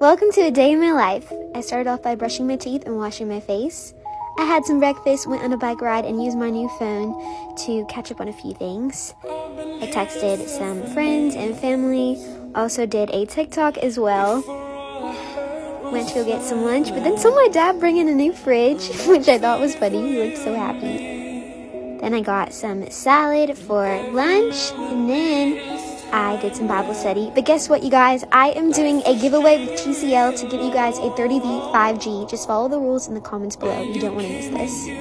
Welcome to a day in my life. I started off by brushing my teeth and washing my face. I had some breakfast, went on a bike ride, and used my new phone to catch up on a few things. I texted some friends and family, also did a TikTok as well. Went to go get some lunch, but then saw my dad bring in a new fridge, which I thought was funny. He looked so happy. Then I got some salad for lunch, and then I did some Bible study. But guess what, you guys? I am doing a giveaway with TCL to give you guys a 30V 5G. Just follow the rules in the comments below. You don't want to miss this.